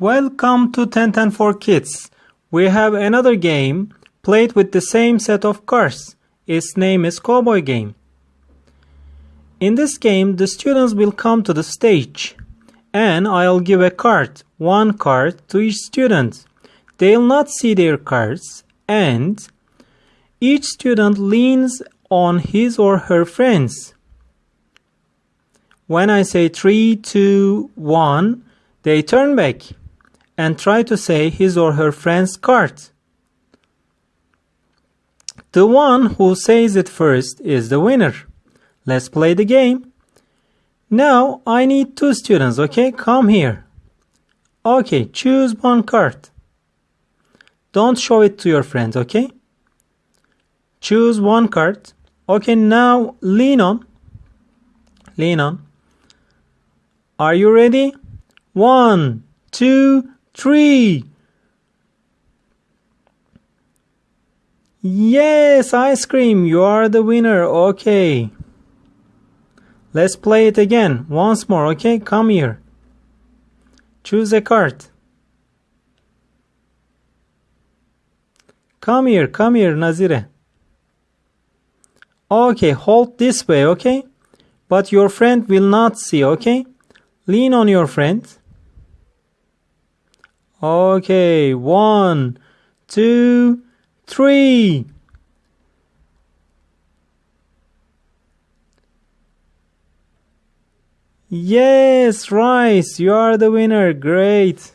Welcome to 1010 for Kids. We have another game played with the same set of cards. Its name is Cowboy Game. In this game, the students will come to the stage and I'll give a card, one card to each student. They'll not see their cards and each student leans on his or her friends. When I say 3, 2, 1, they turn back and try to say his or her friend's card. The one who says it first is the winner. Let's play the game. Now I need two students, okay? Come here. Okay, choose one card. Don't show it to your friends, okay? Choose one card. Okay, now lean on. Lean on. Are you ready? One, two, Three. Yes, ice cream, you are the winner. Okay. Let's play it again. Once more, okay? Come here. Choose a card. Come here, come here, Nazire. Okay, hold this way, okay? But your friend will not see, okay? Lean on your friend. Okay, one, two, three. Yes, Rice, you are the winner. Great.